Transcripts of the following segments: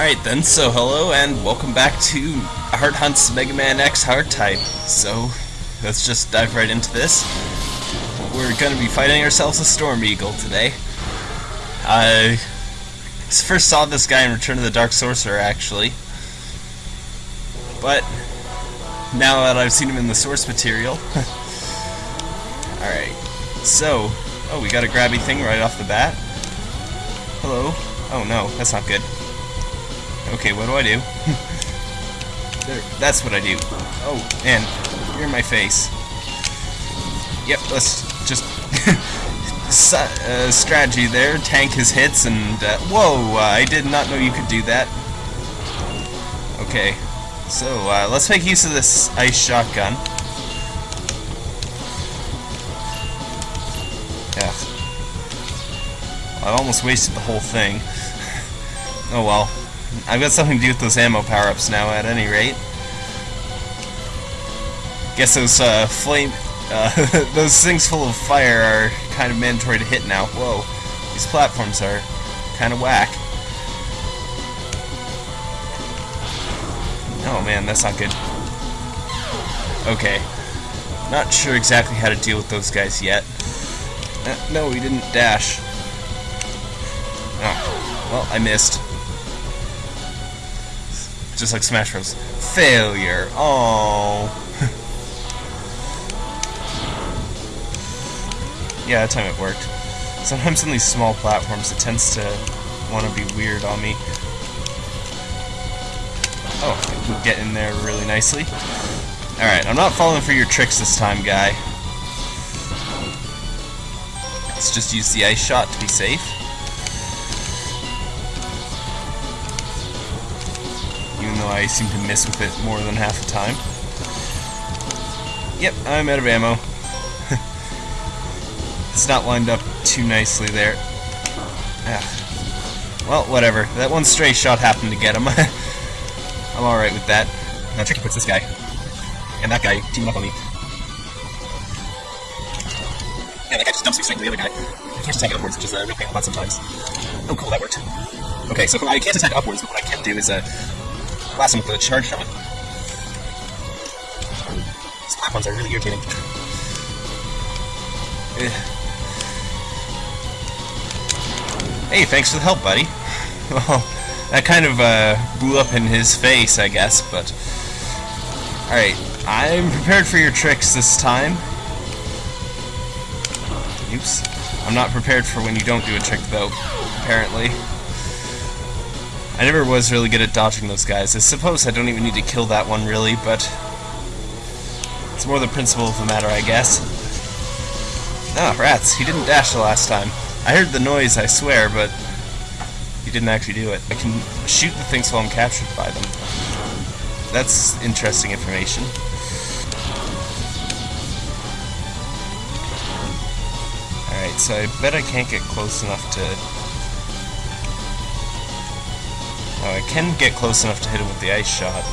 Alright then, so hello and welcome back to Heart Hunt's Mega Man X Hard Type. So, let's just dive right into this. We're going to be fighting ourselves a Storm Eagle today. I first saw this guy in Return of the Dark Sorcerer, actually. But, now that I've seen him in the source material... Alright, so, oh, we got a grabby thing right off the bat. Hello. Oh no, that's not good. Okay, what do I do? there, that's what I do. Oh, and you're in my face. Yep, let's just... uh, strategy there, tank his hits, and... Uh, whoa, uh, I did not know you could do that. Okay, so uh, let's make use of this ice shotgun. Yeah. I almost wasted the whole thing. oh well. I've got something to do with those ammo power-ups now, at any rate. Guess those, uh, flame... Uh, those things full of fire are kind of mandatory to hit now. Whoa. These platforms are kind of whack. Oh man, that's not good. Okay. Not sure exactly how to deal with those guys yet. Uh, no, we didn't dash. Oh, well, I missed just like Smash Bros. Failure. Oh. yeah, that time it worked. Sometimes on these small platforms, it tends to want to be weird on me. Oh, we get in there really nicely. Alright, I'm not falling for your tricks this time, guy. Let's just use the ice shot to be safe. Though I seem to miss with it more than half the time. Yep, I'm out of ammo. it's not lined up too nicely there. Ah. Well, whatever. That one stray shot happened to get him. I'm alright with that. Now Tricky puts this guy. And that guy teaming up on me. Yeah, that guy just dumps me straight to the other guy. I can't attack upwards, which is a real pain in the butt sometimes. Oh, cool, that worked. Okay, so I can't attack upwards, but what I can do is uh, blast him with a charge on. These platforms are really irritating. Hey, thanks for the help, buddy. Well, that kind of uh, blew up in his face, I guess, but... Alright, I'm prepared for your tricks this time. Oops. I'm not prepared for when you don't do a trick, though, apparently. I never was really good at dodging those guys. I suppose I don't even need to kill that one, really, but... It's more the principle of the matter, I guess. Ah, rats. He didn't dash the last time. I heard the noise, I swear, but... He didn't actually do it. I can shoot the things while I'm captured by them. That's interesting information. Alright, so I bet I can't get close enough to Oh, I can get close enough to hit him with the ice shot.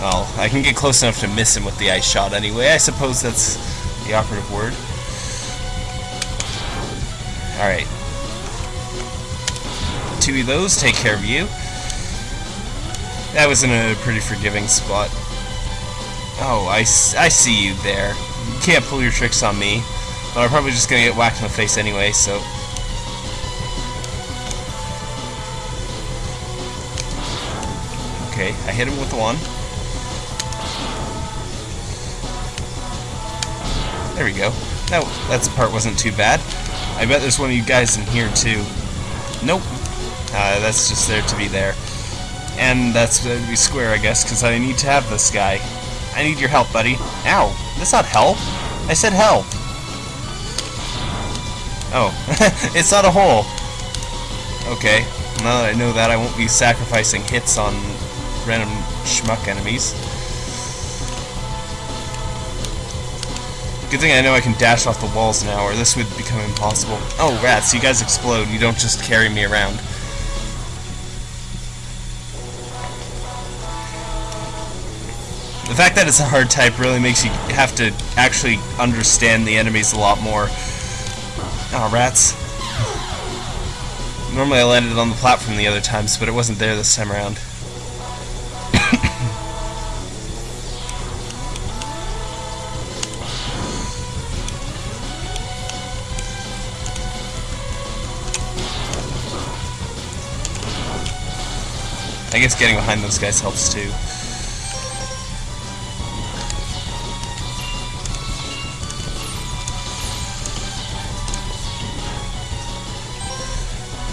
Well, I can get close enough to miss him with the ice shot anyway. I suppose that's the operative word. Alright. Two of those take care of you. That was in a pretty forgiving spot. Oh, I, I see you there. You can't pull your tricks on me. But I'm probably just gonna get whacked in the face anyway, so... Okay, I hit him with one. There we go. That, that part wasn't too bad. I bet there's one of you guys in here, too. Nope. Uh, that's just there to be there. And that's to be square, I guess, because I need to have this guy. I need your help, buddy. Ow! That's not help! I said help! Oh, it's not a hole. Okay, now that I know that, I won't be sacrificing hits on random schmuck enemies. Good thing I know I can dash off the walls now, or this would become impossible. Oh, rats, you guys explode. You don't just carry me around. The fact that it's a hard type really makes you have to actually understand the enemies a lot more. Oh, rats. Normally I landed on the platform the other times, but it wasn't there this time around. I guess getting behind those guys helps too.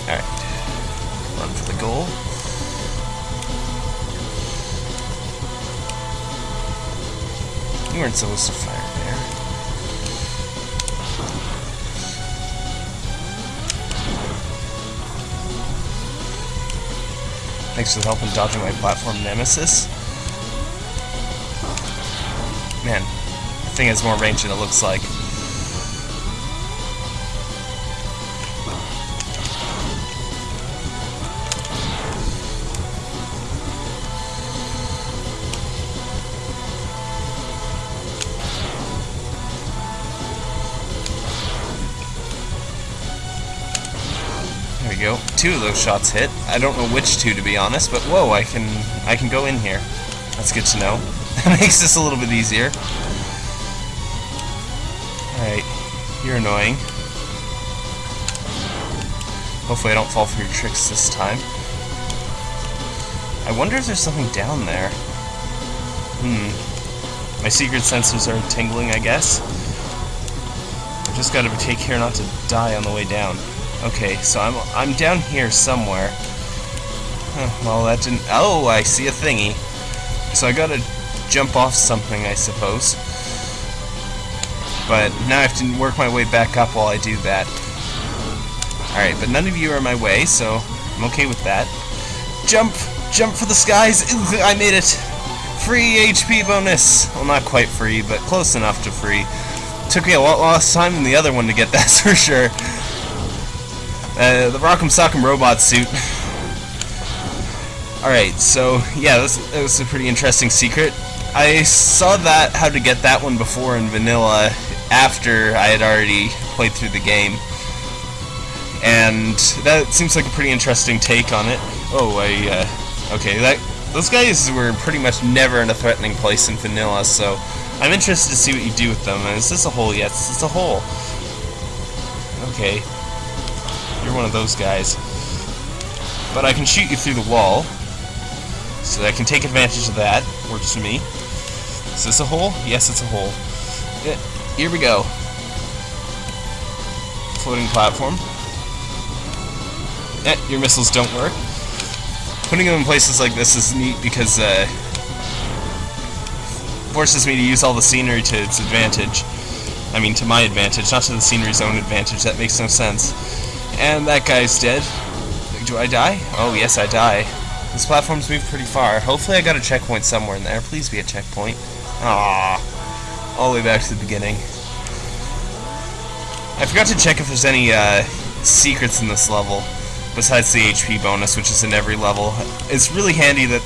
Alright. Run for the goal. You weren't supposed to fire there. Thanks for the help in dodging my platform nemesis. Man, the thing has more range than it looks like. Go. Two of those shots hit. I don't know which two to be honest, but whoa, I can I can go in here. That's good to know. That makes this a little bit easier. Alright. You're annoying. Hopefully I don't fall for your tricks this time. I wonder if there's something down there. Hmm. My secret sensors are tingling, I guess. I just gotta take care not to die on the way down. Okay, so I'm I'm down here somewhere. Huh, well, that didn't. Oh, I see a thingy. So I gotta jump off something, I suppose. But now I have to work my way back up while I do that. Alright, but none of you are in my way, so I'm okay with that. Jump! Jump for the skies! I made it! Free HP bonus! Well, not quite free, but close enough to free. Took me a lot less time than the other one to get that, for sure. Uh, the Rock'em Sock'em Robot suit. Alright, so, yeah, this, that was a pretty interesting secret. I saw that, how to get that one before in vanilla, after I had already played through the game. And that seems like a pretty interesting take on it. Oh, I, uh, okay, that, those guys were pretty much never in a threatening place in vanilla, so I'm interested to see what you do with them. Is this a hole? Yes, it's a hole. Okay. You're one of those guys. But I can shoot you through the wall. So I can take advantage of that. Works for me. Is this a hole? Yes, it's a hole. Yeah, here we go. Floating platform. Eh, your missiles don't work. Putting them in places like this is neat because uh, forces me to use all the scenery to its advantage. I mean, to my advantage, not to the scenery's own advantage. That makes no sense. And that guy's dead. Do I die? Oh, yes, I die. This platform's moved pretty far. Hopefully I got a checkpoint somewhere in there. Please be a checkpoint. Ah, All the way back to the beginning. I forgot to check if there's any uh, secrets in this level, besides the HP bonus, which is in every level. It's really handy that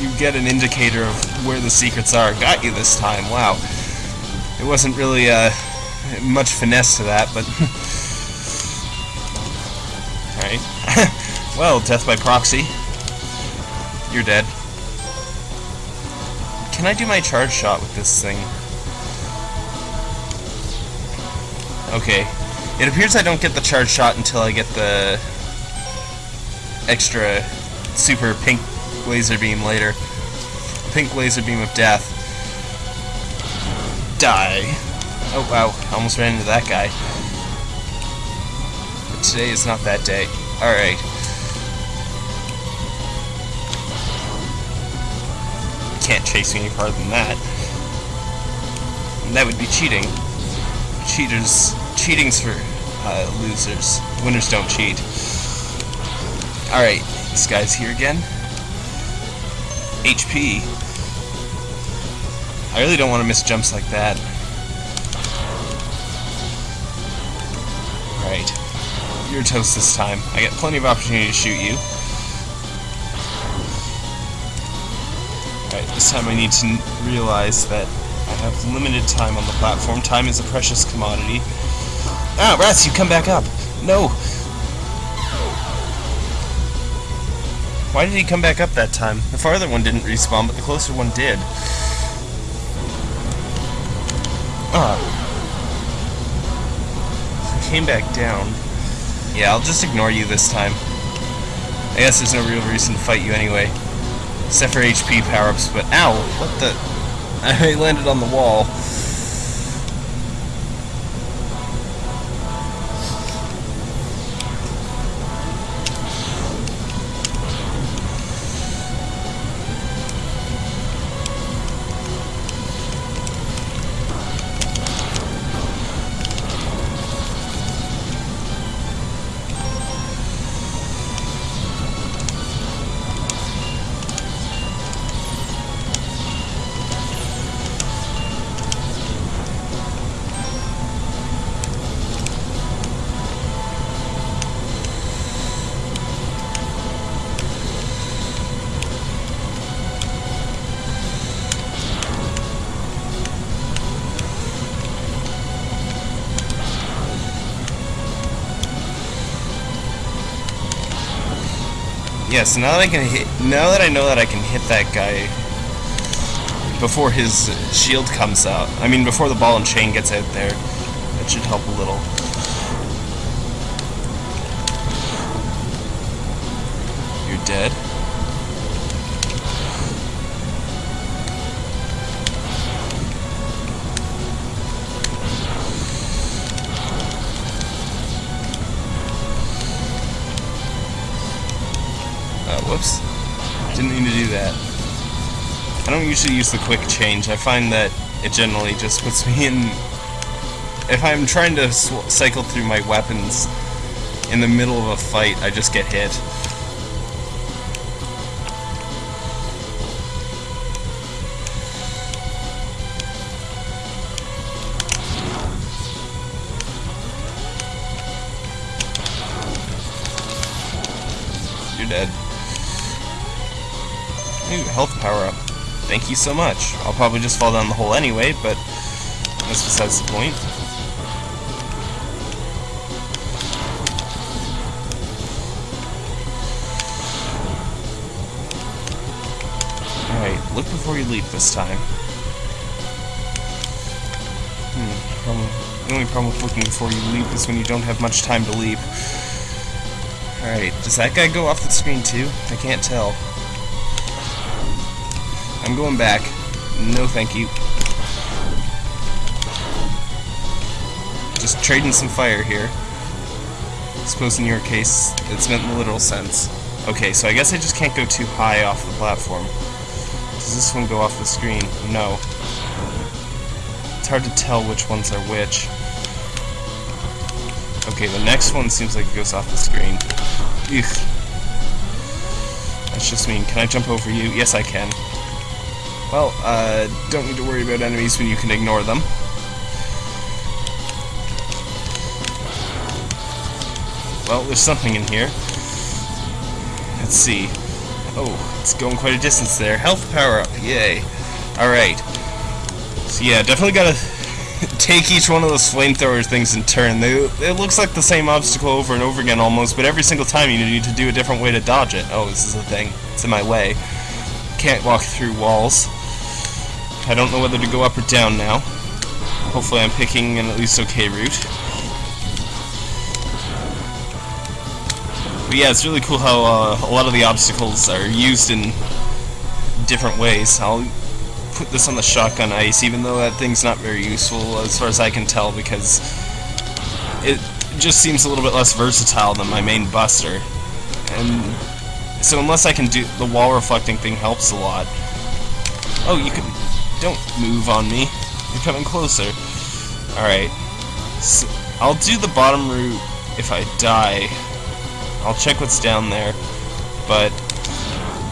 you get an indicator of where the secrets are. Got you this time, wow. It wasn't really uh, much finesse to that, but... Alright. well, death by proxy. You're dead. Can I do my charge shot with this thing? Okay. It appears I don't get the charge shot until I get the extra super pink laser beam later. Pink laser beam of death. Die. Oh wow, almost ran into that guy. Today is not that day. Alright. Can't chase me any farther than that. And that would be cheating. Cheaters cheating's for uh, losers. Winners don't cheat. Alright, this guy's here again. HP. I really don't want to miss jumps like that. Right. You're toast this time. I get plenty of opportunity to shoot you. Alright, this time I need to realize that I have limited time on the platform. Time is a precious commodity. Ah, Rats, you come back up. No! Why did he come back up that time? The farther one didn't respawn, but the closer one did. Ah. He came back down. Yeah, I'll just ignore you this time. I guess there's no real reason to fight you anyway. Except for HP power-ups, but ow! What the... I landed on the wall. Yes, now that I can hit, now that I know that I can hit that guy before his shield comes out, I mean before the ball and chain gets out there, that should help a little. Whoops. Didn't mean to do that. I don't usually use the quick change. I find that it generally just puts me in... If I'm trying to cycle through my weapons in the middle of a fight, I just get hit. Thank you so much. I'll probably just fall down the hole anyway, but that's besides the point. Alright, look before you leap this time. Hmm, the only problem with looking before you leap is when you don't have much time to leap. Alright, does that guy go off the screen too? I can't tell. I'm going back. No thank you. Just trading some fire here. I suppose in your case, it's meant in the literal sense. Okay, so I guess I just can't go too high off the platform. Does this one go off the screen? No. It's hard to tell which ones are which. Okay, the next one seems like it goes off the screen. Eugh. That's just mean. Can I jump over you? Yes, I can. Well, uh, don't need to worry about enemies when you can ignore them. Well, there's something in here. Let's see. Oh, it's going quite a distance there. Health power up, yay. Alright. So yeah, definitely gotta take each one of those flamethrower things in turn. They, it looks like the same obstacle over and over again almost, but every single time you need to do a different way to dodge it. Oh, this is the thing. It's in my way. Can't walk through walls. I don't know whether to go up or down now. Hopefully I'm picking an at least okay route. But yeah, it's really cool how uh, a lot of the obstacles are used in different ways. I'll put this on the shotgun ice, even though that thing's not very useful as far as I can tell, because it just seems a little bit less versatile than my main buster. And so unless I can do... the wall reflecting thing helps a lot. Oh, you can don't move on me. You're coming closer. Alright. So I'll do the bottom route if I die. I'll check what's down there. But,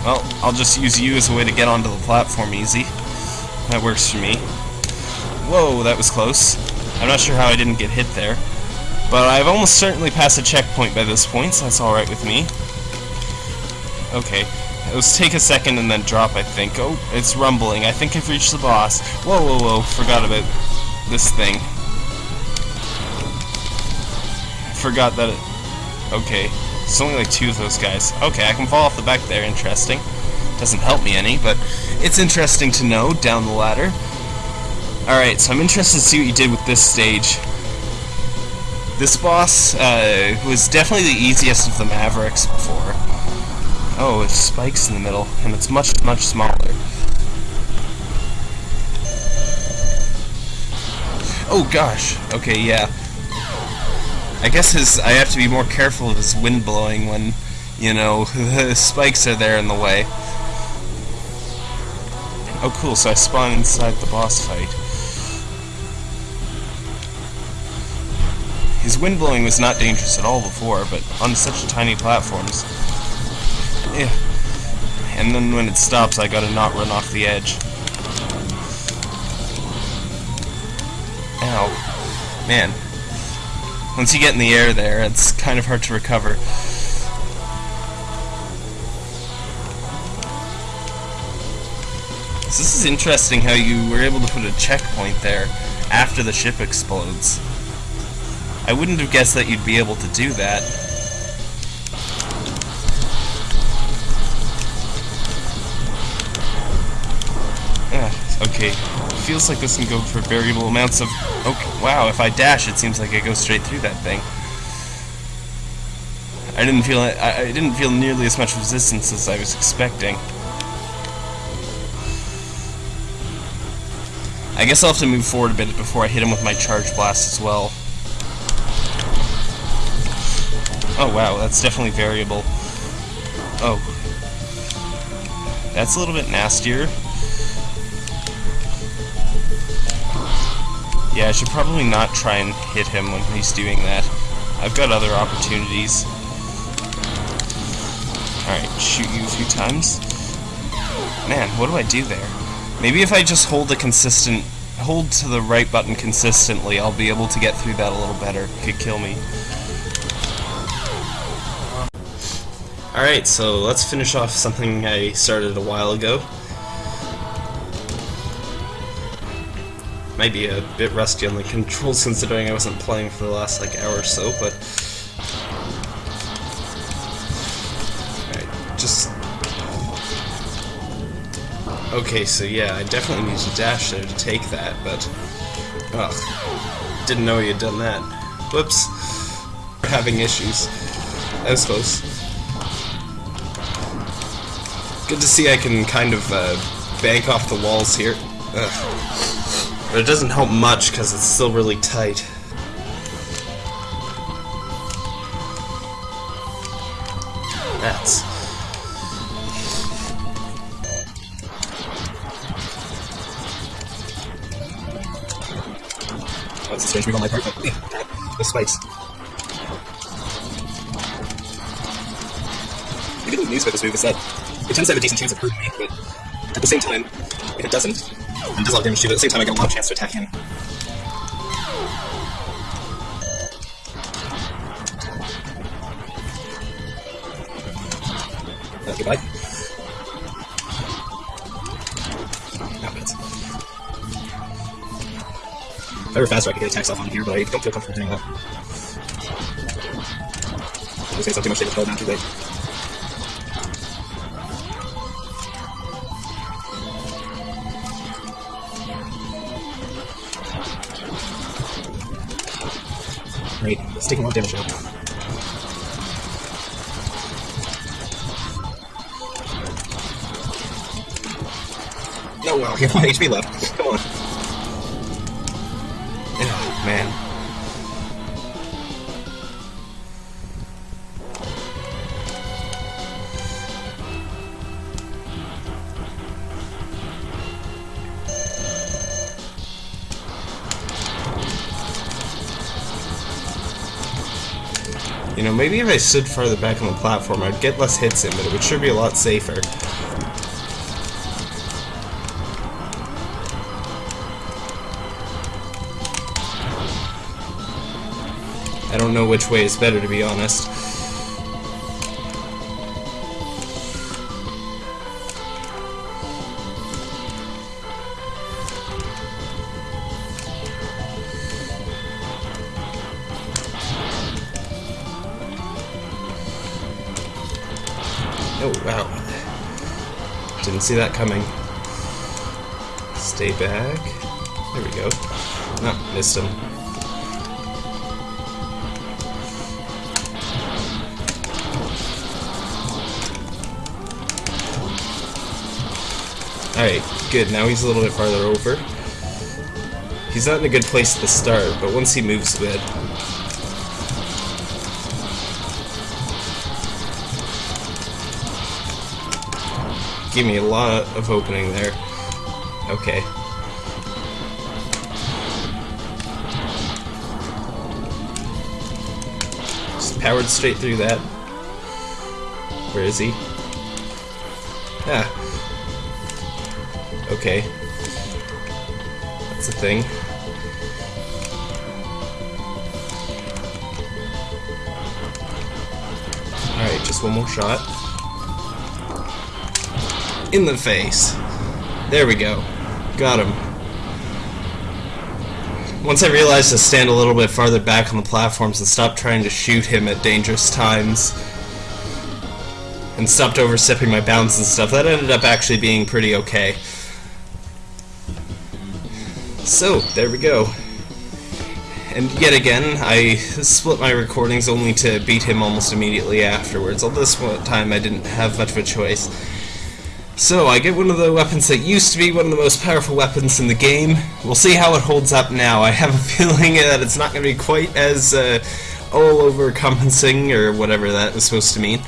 well, I'll just use you as a way to get onto the platform easy. That works for me. Whoa, that was close. I'm not sure how I didn't get hit there. But I've almost certainly passed a checkpoint by this point, so that's alright with me. Okay, Let's take a second and then drop, I think. Oh, it's rumbling. I think I've reached the boss. Whoa, whoa, whoa. Forgot about this thing. forgot that it... Okay. It's only like two of those guys. Okay, I can fall off the back there. Interesting. Doesn't help me any, but it's interesting to know down the ladder. Alright, so I'm interested to see what you did with this stage. This boss uh, was definitely the easiest of the Mavericks before. Oh, it spikes in the middle, and it's much, much smaller. Oh gosh, okay, yeah. I guess his I have to be more careful of his wind blowing when, you know, the spikes are there in the way. Oh cool, so I spawn inside the boss fight. His wind blowing was not dangerous at all before, but on such tiny platforms. Yeah. And then when it stops, I gotta not run off the edge. Ow. Man, once you get in the air there, it's kind of hard to recover. So this is interesting how you were able to put a checkpoint there after the ship explodes. I wouldn't have guessed that you'd be able to do that. Okay, feels like this can go for variable amounts of... Okay, wow, if I dash, it seems like I go straight through that thing. I didn't feel I, I didn't feel nearly as much resistance as I was expecting. I guess I'll have to move forward a bit before I hit him with my charge blast as well. Oh wow, that's definitely variable. Oh. That's a little bit nastier. Yeah, I should probably not try and hit him when he's doing that. I've got other opportunities. Alright, shoot you a few times. Man, what do I do there? Maybe if I just hold the consistent... hold to the right button consistently, I'll be able to get through that a little better. Could kill me. Alright, so let's finish off something I started a while ago. Might be a bit rusty on the controls considering I wasn't playing for the last like hour or so, but Alright, just Okay, so yeah, I definitely need to dash there to take that, but ugh. Didn't know you had done that. Whoops. Having issues. I close. Good to see I can kind of uh, bank off the walls here. Ugh. But it doesn't help much because it's still really tight. That's... That's a strange move on my part, but the spikes. The good news about this move is that it tends to have a decent chance of hurting me, but at the same time, if it doesn't, and does a lot of damage too, but at the same time I get a lot of chance to attack him. Uh, goodbye. Now minutes. If I were faster I could get attacks off on here, but I don't feel comfortable doing that. Just say something much damage, but now too late. Taking of damage now. No, well, you have one HP left. You know, maybe if I stood farther back on the platform, I'd get less hits in, but it would sure be a lot safer. I don't know which way is better, to be honest. Oh, wow. Didn't see that coming. Stay back. There we go. Oh, missed him. Alright, good. Now he's a little bit farther over. He's not in a good place the start, but once he moves good. Give me a lot of opening there. Okay. Just powered straight through that. Where is he? Ah, Okay. That's a thing. Alright, just one more shot. In the face. There we go. Got him. Once I realized to stand a little bit farther back on the platforms and stop trying to shoot him at dangerous times, and stopped overstepping my bounds and stuff, that ended up actually being pretty okay. So, there we go. And yet again, I split my recordings only to beat him almost immediately afterwards, although this time I didn't have much of a choice. So, I get one of the weapons that used to be one of the most powerful weapons in the game. We'll see how it holds up now. I have a feeling that it's not going to be quite as uh, all over-compensating, or whatever that was supposed to mean.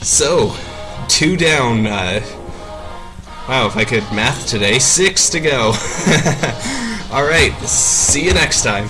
So, two down, uh, Wow, if I could math today, six to go. Alright, see you next time.